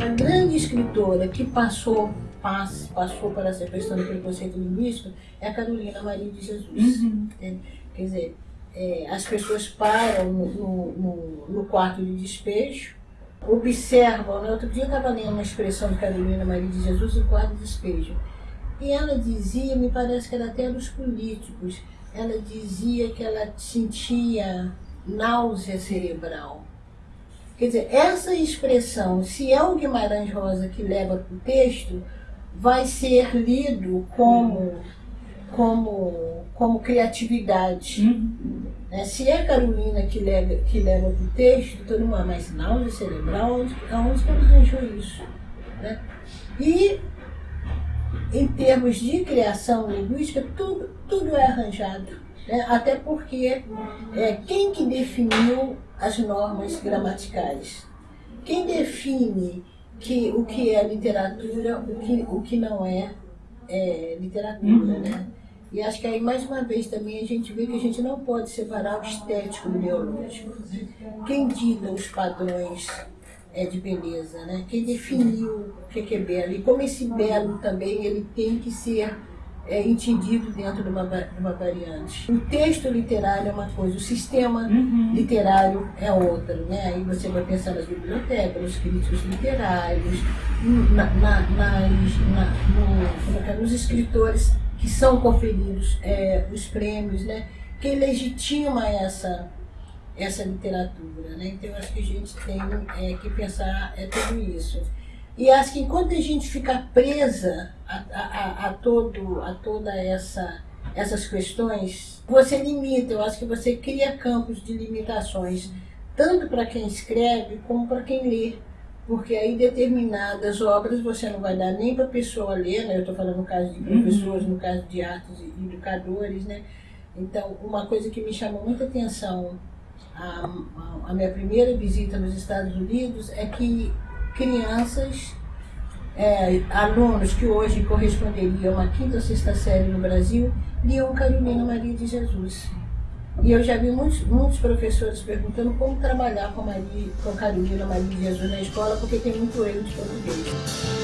A grande escritora que passou, pass, passou para essa questão do preconceito linguístico é a Carolina Maria de Jesus. Uhum. Quer dizer, é, as pessoas param no, no, no, quarto de despejo, observam, né? outro dia eu estava lendo uma expressão de Carolina Maria de Jesus, o quarto de despejo, e ela dizia, me parece que era até dos políticos, ela dizia que ela sentia náusea cerebral. Quer dizer, essa expressão, se é o Guimarães Rosa que leva para o texto, vai ser lido como, como, como criatividade. Uhum. Né? Se é a Carolina que leva, que leva para o texto, todo mundo, ah, mas náusea cerebral, onde, onde que ela arranjou isso? Né? E em termos de criação linguística, tudo, tudo é arranjado. Né? Até porque é, quem que definiu as normas gramaticais? Quem define que, o que é literatura, o que, o que não é, é literatura, Uhum. né? E acho que aí, mais uma vez, também a gente vê que a gente não pode separar o estético do biológico. né? Quem dita os padrões é, de beleza, né? Quem definiu o que é belo. E como esse belo também, ele tem que ser é, entendido dentro de uma, de uma variante. O texto literário é uma coisa, o sistema Uhum. literário é outra, né? Aí você vai pensar nas bibliotecas, nos críticos literários, na, na, nas, na, no, é é? nos escritores que são conferidos é, os prêmios, né? Quem legitima essa, essa literatura, né? Então eu acho que a gente tem é, que pensar é tudo isso. E acho que enquanto a gente ficar presa a, a, a, todo, a toda essa essas questões, você limita, eu acho que você cria campos de limitações, tanto para quem escreve como para quem lê. Porque aí determinadas obras você não vai dar nem para a pessoa ler, né? Eu estou falando no caso de professores, no caso de artes e educadores, né? Então, uma coisa que me chamou muita atenção a, a minha primeira visita nos Estados Unidos é que crianças, é, alunos que hoje corresponderiam à quinta ou sexta série no Brasil, liam Carolina Maria de Jesus. E eu já vi muitos, muitos professores perguntando como trabalhar com, Maria, com Carolina Maria de Jesus na escola, porque tem muito erro de português.